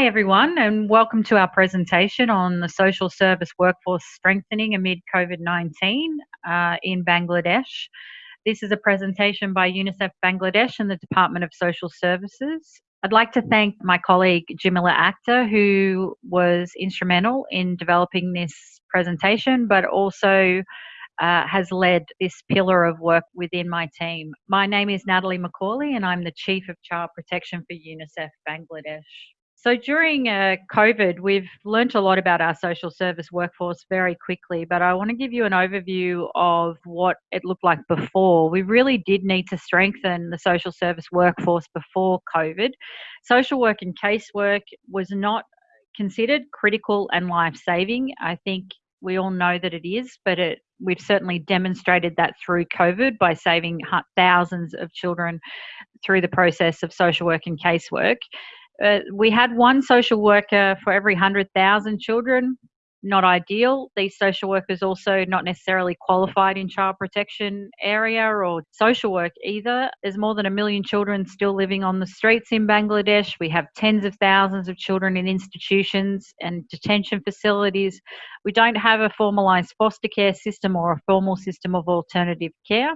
Hi, everyone, and welcome to our presentation on the social service workforce strengthening amid COVID 19 uh, in Bangladesh. This is a presentation by UNICEF Bangladesh and the Department of Social Services. I'd like to thank my colleague Jamila Akhtar, who was instrumental in developing this presentation, but also uh, has led this pillar of work within my team. My name is Natalie McCauley, and I'm the Chief of Child Protection for UNICEF Bangladesh. So during uh, COVID, we've learnt a lot about our social service workforce very quickly, but I want to give you an overview of what it looked like before. We really did need to strengthen the social service workforce before COVID. Social work and casework was not considered critical and life saving. I think we all know that it is, but it, we've certainly demonstrated that through COVID by saving thousands of children through the process of social work and casework. Uh, we had one social worker for every 100,000 children. Not ideal. These social workers also not necessarily qualified in child protection area or social work either. There's more than a million children still living on the streets in Bangladesh. We have tens of thousands of children in institutions and detention facilities. We don't have a formalised foster care system or a formal system of alternative care.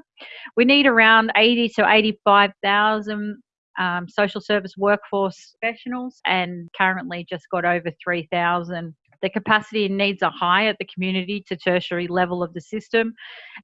We need around 80 to 85,000 um, social service workforce professionals and currently just got over 3,000 the capacity and needs are high at the community to tertiary level of the system.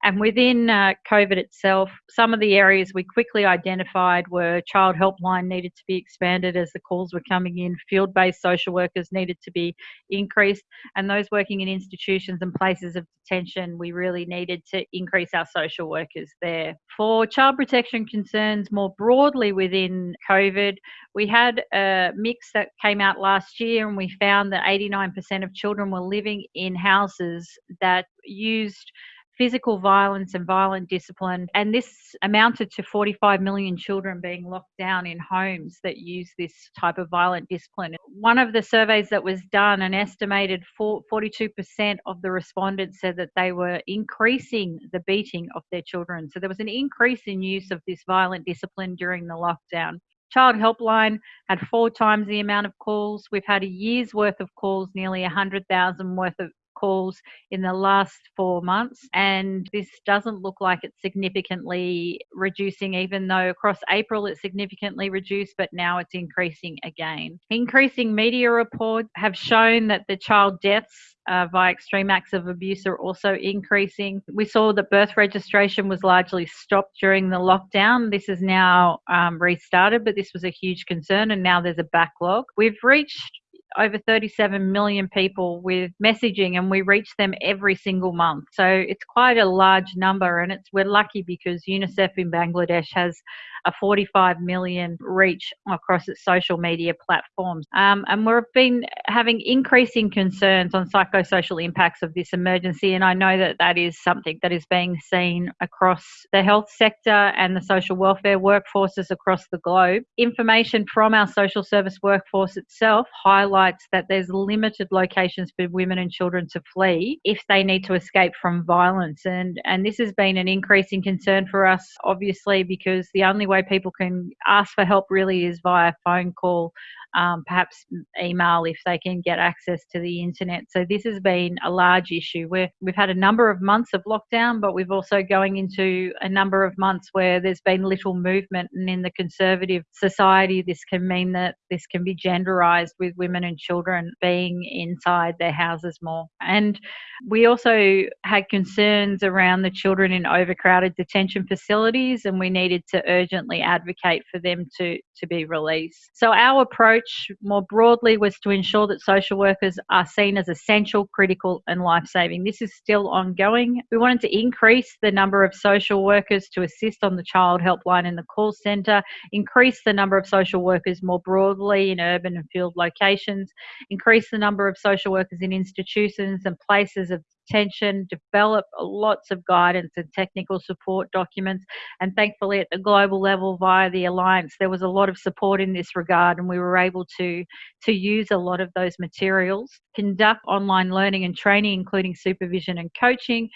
And within uh, COVID itself, some of the areas we quickly identified were child helpline needed to be expanded as the calls were coming in, field based social workers needed to be increased, and those working in institutions and places of detention, we really needed to increase our social workers there. For child protection concerns more broadly within COVID, we had a MICS that came out last year, and we found that 89% of children were living in houses that used physical violence and violent discipline. And this amounted to 45 million children being locked down in homes that use this type of violent discipline. One of the surveys that was done, an estimated 42% of the respondents said that they were increasing the beating of their children. So there was an increase in use of this violent discipline during the lockdown. Child Helpline had four times the amount of calls. We've had a year's worth of calls, nearly 100,000 worth of calls in the last four months. And this doesn't look like it's significantly reducing, even though across April it significantly reduced, but now it's increasing again. Increasing media reports have shown that the child deaths uh, via extreme acts of abuse are also increasing. We saw that birth registration was largely stopped during the lockdown. This is now um, restarted, but this was a huge concern, and now there's a backlog. We've reached over 37 million people with messaging and we reach them every single month. So it's quite a large number and it's we're lucky because UNICEF in Bangladesh has a 45 million reach across its social media platforms. Um, and we've been having increasing concerns on psychosocial impacts of this emergency. And I know that that is something that is being seen across the health sector and the social welfare workforces across the globe. Information from our social service workforce itself highlights that there's limited locations for women and children to flee if they need to escape from violence. And, and this has been an increasing concern for us, obviously, because the only way people can ask for help really is via phone call um, perhaps email if they can get access to the internet. So this has been a large issue where we've had a number of months of lockdown, but we've also going into a number of months where there's been little movement. And in the conservative society, this can mean that this can be genderized with women and children being inside their houses more. And we also had concerns around the children in overcrowded detention facilities, and we needed to urgently advocate for them to, to be released. So our approach more broadly was to ensure that social workers are seen as essential, critical, and life saving. This is still ongoing. We wanted to increase the number of social workers to assist on the child helpline in the call centre, increase the number of social workers more broadly in urban and field locations, increase the number of social workers in institutions and places of attention, develop lots of guidance and technical support documents. And thankfully, at the global level via the Alliance, there was a lot of support in this regard, and we were able to, to use a lot of those materials, conduct online learning and training, including supervision and coaching,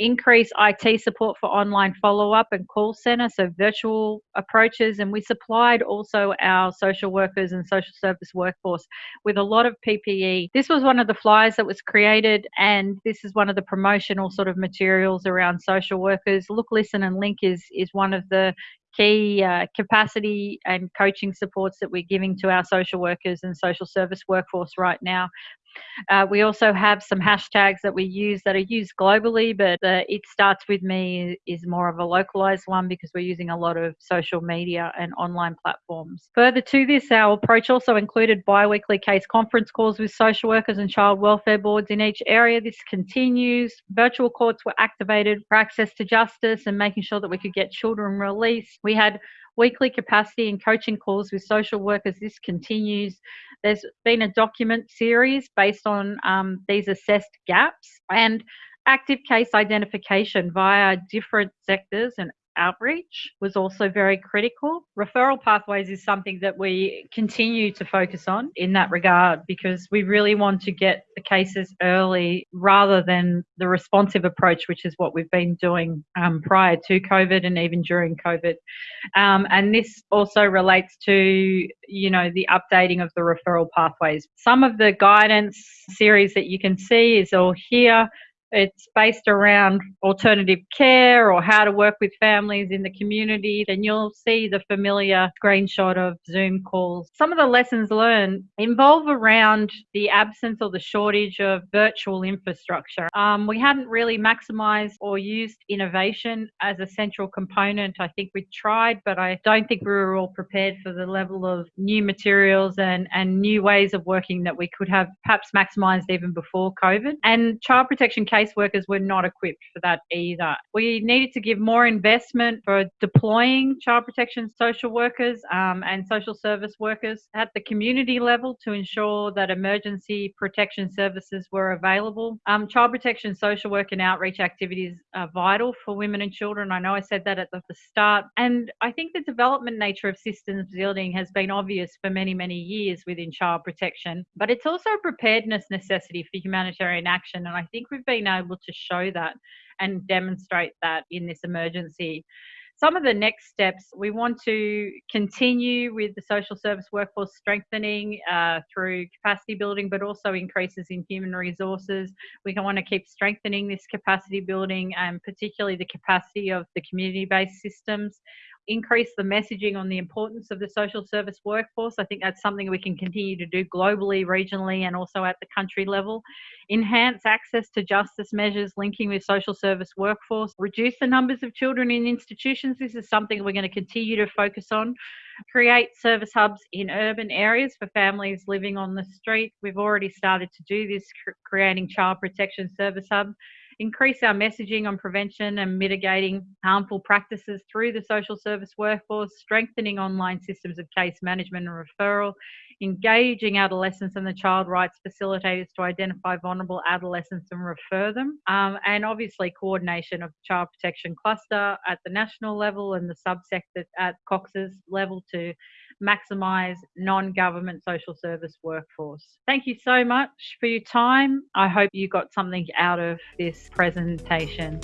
increase IT support for online follow up and call centre, so virtual approaches. And we supplied also our social workers and social service workforce with a lot of PPE. This was one of the flyers that was created, and this is one of the promotional sort of materials around social workers. Look, Listen, and Link is, is one of the key uh, capacity and coaching supports that we're giving to our social workers and social service workforce right now. Uh, we also have some hashtags that we use that are used globally, but uh, it starts with me is more of a localized one because we're using a lot of social media and online platforms. Further to this, our approach also included bi weekly case conference calls with social workers and child welfare boards in each area. This continues. Virtual courts were activated for access to justice and making sure that we could get children released. We had weekly capacity and coaching calls with social workers. This continues. There's been a document series based on um, these assessed gaps and active case identification via different sectors and outreach was also very critical. Referral pathways is something that we continue to focus on in that regard because we really want to get the cases early rather than the responsive approach, which is what we've been doing um, prior to COVID and even during COVID. Um, and this also relates to, you know, the updating of the referral pathways. Some of the guidance series that you can see is all here. It's based around alternative care or how to work with families in the community. then you'll see the familiar screenshot of Zoom calls. Some of the lessons learned involve around the absence or the shortage of virtual infrastructure. Um, we hadn't really maximized or used innovation as a central component. I think we tried, but I don't think we were all prepared for the level of new materials and, and new ways of working that we could have perhaps maximized even before COVID. And child protection cases caseworkers were not equipped for that either. We needed to give more investment for deploying child protection social workers um, and social service workers at the community level to ensure that emergency protection services were available. Um, child protection social work and outreach activities are vital for women and children. I know I said that at the start. And I think the development nature of systems building has been obvious for many, many years within child protection, but it's also a preparedness necessity for humanitarian action. And I think we've been able to show that and demonstrate that in this emergency. Some of the next steps, we want to continue with the social service workforce strengthening uh, through capacity building, but also increases in human resources. We want to keep strengthening this capacity building and particularly the capacity of the community based systems increase the messaging on the importance of the social service workforce. I think that's something we can continue to do globally, regionally, and also at the country level. Enhance access to justice measures linking with social service workforce. Reduce the numbers of children in institutions. This is something we're going to continue to focus on. Create service hubs in urban areas for families living on the street. We've already started to do this, creating child protection service hub increase our messaging on prevention and mitigating harmful practices through the social service workforce, strengthening online systems of case management and referral, engaging adolescents and the child rights facilitators to identify vulnerable adolescents and refer them, um, and obviously coordination of child protection cluster at the national level and the subsector at Cox's level to maximise non-government social service workforce. Thank you so much for your time. I hope you got something out of this presentation.